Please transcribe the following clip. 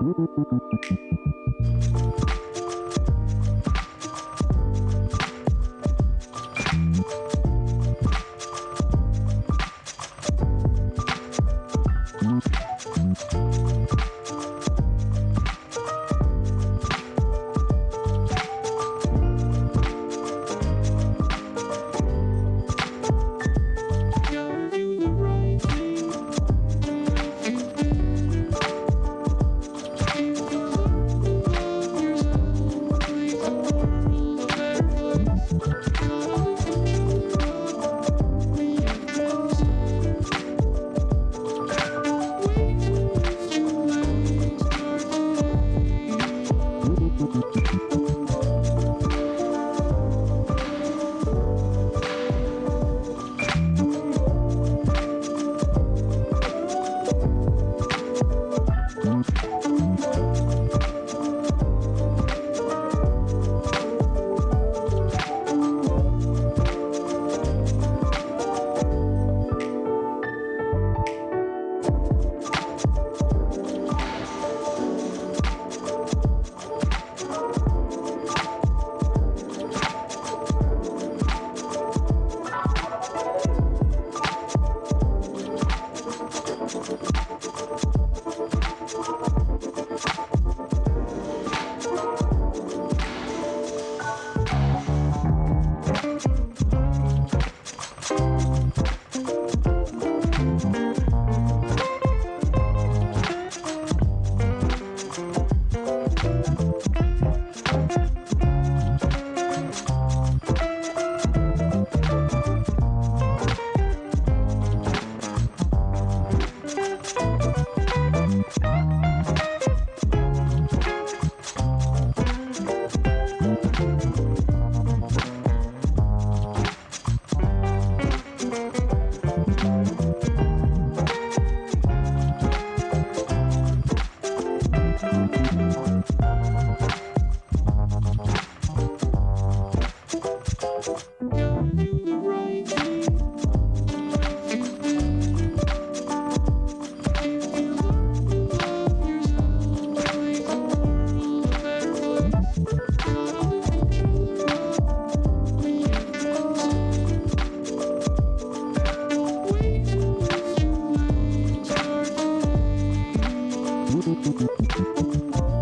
Thank you. うん。どこ?